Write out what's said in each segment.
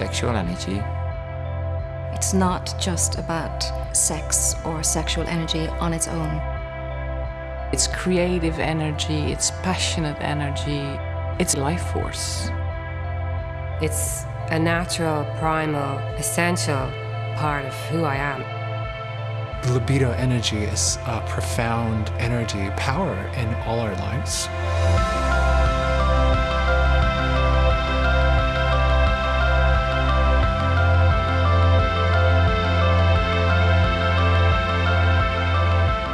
libido is sexual energy. It's not just about sex or sexual energy on its own. It's creative energy, it's passionate energy, it's life force. It's a natural, primal, essential part of who I am. The libido energy is a profound energy, power in all our lives.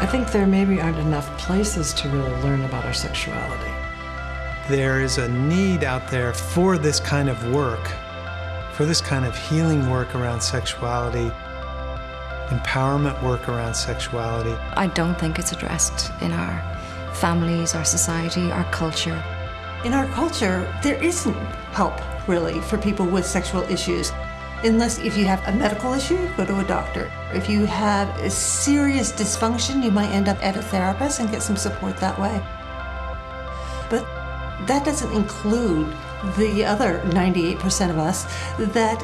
I think there maybe aren't enough places to really learn about our sexuality. There is a need out there for this kind of work, for this kind of healing work around sexuality, empowerment work around sexuality. I don't think it's addressed in our families, our society, our culture. In our culture, there isn't help really for people with sexual issues. Unless if you have a medical issue, go to a doctor. If you have a serious dysfunction, you might end up at a therapist and get some support that way. But that doesn't include the other 98% of us that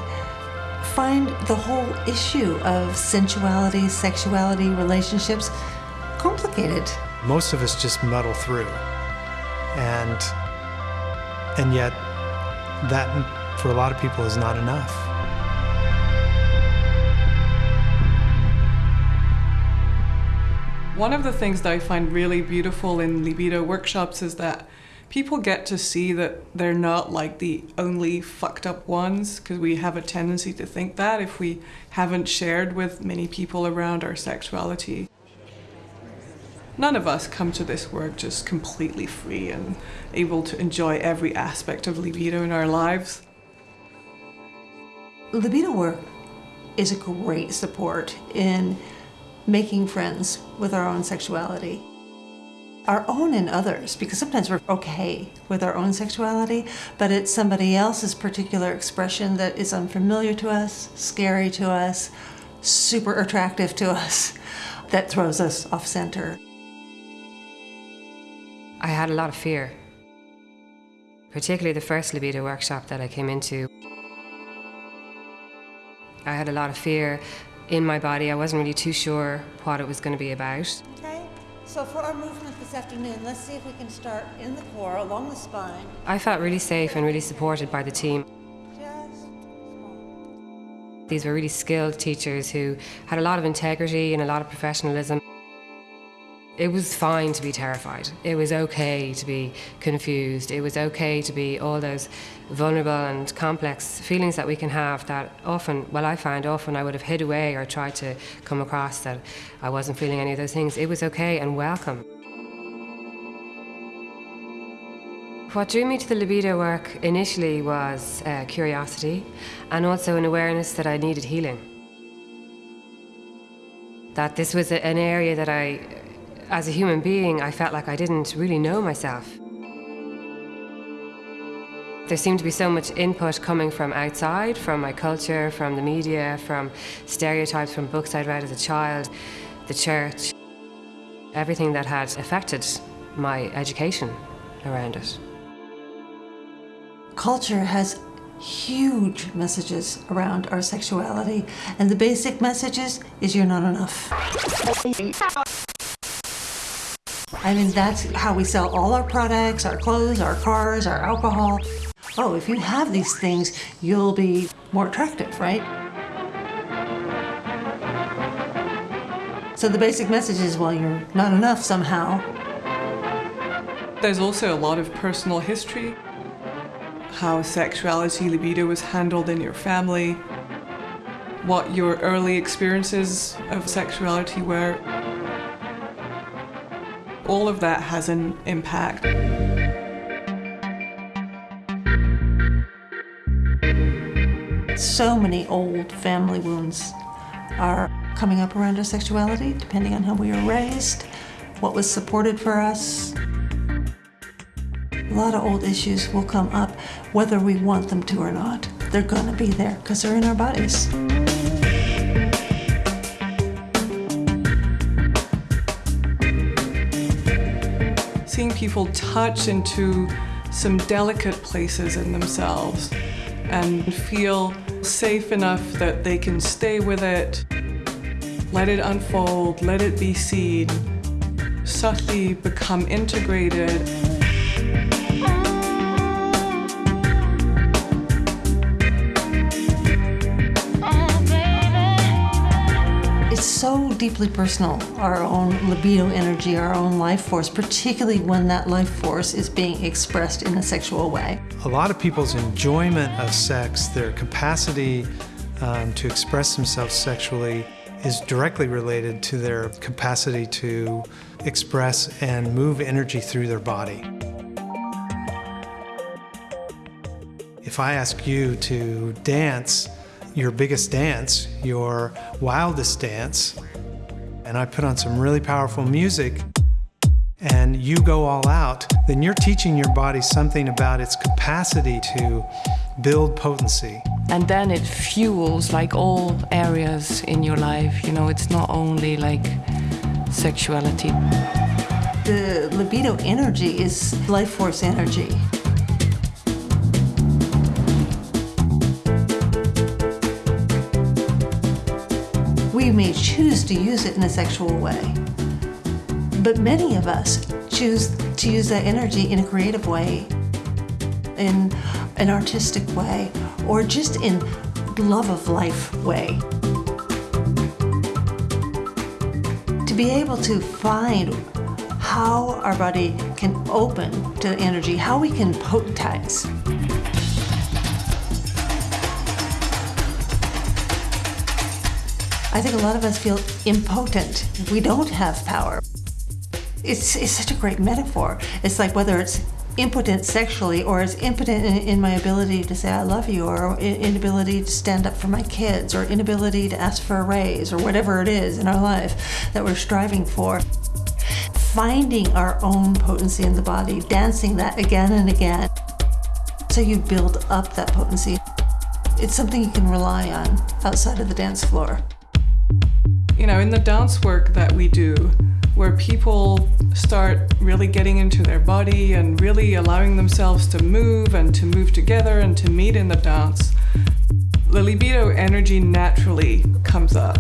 find the whole issue of sensuality, sexuality, relationships complicated. Most of us just muddle through. And and yet that for a lot of people is not enough. One of the things that I find really beautiful in libido workshops is that people get to see that they're not like the only fucked up ones because we have a tendency to think that if we haven't shared with many people around our sexuality. None of us come to this work just completely free and able to enjoy every aspect of libido in our lives. Libido work is a great support in making friends with our own sexuality. Our own and others, because sometimes we're okay with our own sexuality, but it's somebody else's particular expression that is unfamiliar to us, scary to us, super attractive to us, that throws us off center. I had a lot of fear, particularly the first libido workshop that I came into. I had a lot of fear in my body. I wasn't really too sure what it was going to be about. Okay, so for our movement this afternoon, let's see if we can start in the core, along the spine. I felt really safe and really supported by the team. These were really skilled teachers who had a lot of integrity and a lot of professionalism. It was fine to be terrified. It was okay to be confused. It was okay to be all those vulnerable and complex feelings that we can have that often, well, I find often I would have hid away or tried to come across that I wasn't feeling any of those things. It was okay and welcome. What drew me to the libido work initially was uh, curiosity and also an awareness that I needed healing. That this was an area that I as a human being, I felt like I didn't really know myself. There seemed to be so much input coming from outside, from my culture, from the media, from stereotypes from books I'd read as a child, the church, everything that had affected my education around it. Culture has huge messages around our sexuality, and the basic messages is you're not enough. I mean, that's how we sell all our products, our clothes, our cars, our alcohol. Oh, if you have these things, you'll be more attractive, right? So the basic message is, well, you're not enough somehow. There's also a lot of personal history, how sexuality, libido was handled in your family, what your early experiences of sexuality were. All of that has an impact. So many old family wounds are coming up around our sexuality, depending on how we were raised, what was supported for us. A lot of old issues will come up whether we want them to or not. They're gonna be there because they're in our bodies. People touch into some delicate places in themselves and feel safe enough that they can stay with it, let it unfold, let it be seen, subtly become integrated. So deeply personal, our own libido energy, our own life force, particularly when that life force is being expressed in a sexual way. A lot of people's enjoyment of sex, their capacity um, to express themselves sexually, is directly related to their capacity to express and move energy through their body. If I ask you to dance your biggest dance, your wildest dance, and I put on some really powerful music, and you go all out, then you're teaching your body something about its capacity to build potency. And then it fuels like all areas in your life. You know, it's not only like sexuality. The libido energy is life force energy. May choose to use it in a sexual way, but many of us choose to use that energy in a creative way, in an artistic way, or just in love of life way. To be able to find how our body can open to energy, how we can potentize. I think a lot of us feel impotent. We don't have power. It's, it's such a great metaphor. It's like whether it's impotent sexually or it's impotent in, in, my ability to say I love you or inability to stand up for my kids or inability to ask for a raise or whatever it is in our life that we're striving for. Finding our own potency in the body, dancing that again and again. So you build up that potency. It's something you can rely on outside of the dance floor. You know, in the dance work that we do, where people start really getting into their body and really allowing themselves to move and to move together and to meet in the dance, the libido energy naturally comes up.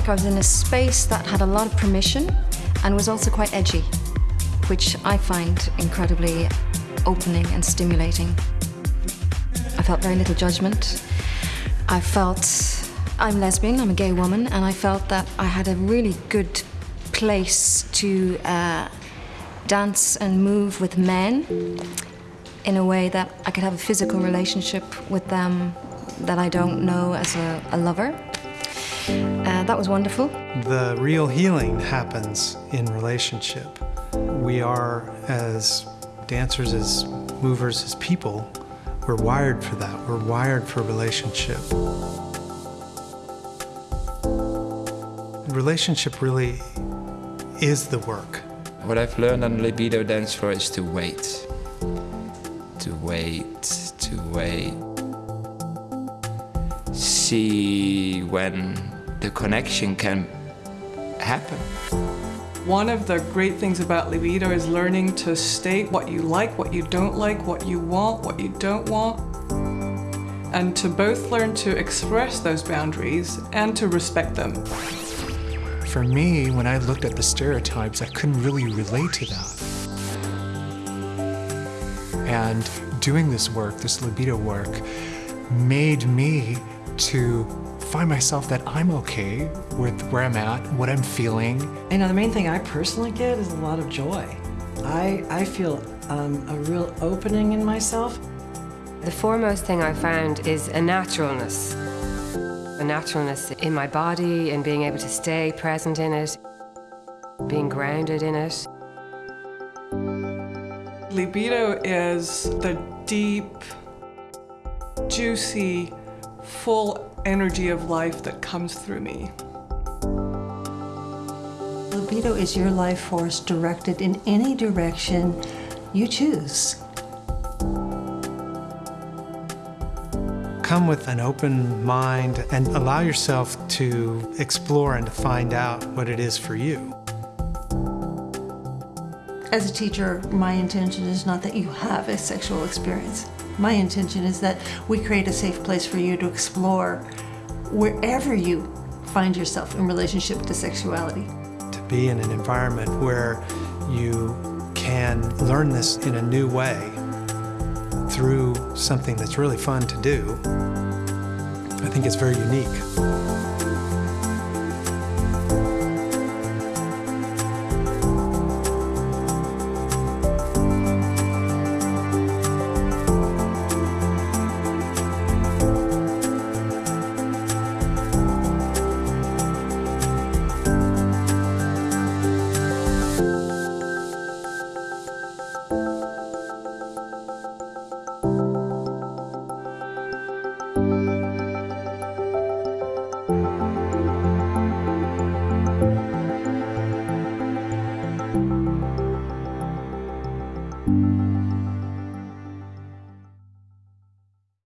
Like I was in a space that had a lot of permission and was also quite edgy, which I find incredibly opening and stimulating. I felt very little judgment. I felt I'm lesbian, I'm a gay woman, and I felt that I had a really good place to uh, dance and move with men in a way that I could have a physical relationship with them that I don't know as a, a lover. That was wonderful. The real healing happens in relationship. We are, as dancers, as movers, as people, we're wired for that. We're wired for relationship. Relationship really is the work. What I've learned on libido dance floor is to wait. To wait, to wait. See when the connection can happen. One of the great things about libido is learning to state what you like, what you don't like, what you want, what you don't want, and to both learn to express those boundaries and to respect them. For me, when I looked at the stereotypes, I couldn't really relate to that. And doing this work, this libido work, made me to find myself that I'm okay with where I'm at, what I'm feeling. You know, the main thing I personally get is a lot of joy. I, I feel um, a real opening in myself. The foremost thing I found is a naturalness. A naturalness in my body and being able to stay present in it, being grounded in it. Libido is the deep, juicy, full energy of life that comes through me. Libido libido is your life force directed in any direction you choose. Come with an open mind and allow yourself to explore and to find out what it is for you. As a teacher, my intention is not that you have a sexual experience. My intention is that we create a safe place for you to explore wherever you find yourself in relationship to sexuality. To be in an environment where you can learn this in a new way through something that's really fun to do, I think it's very unique.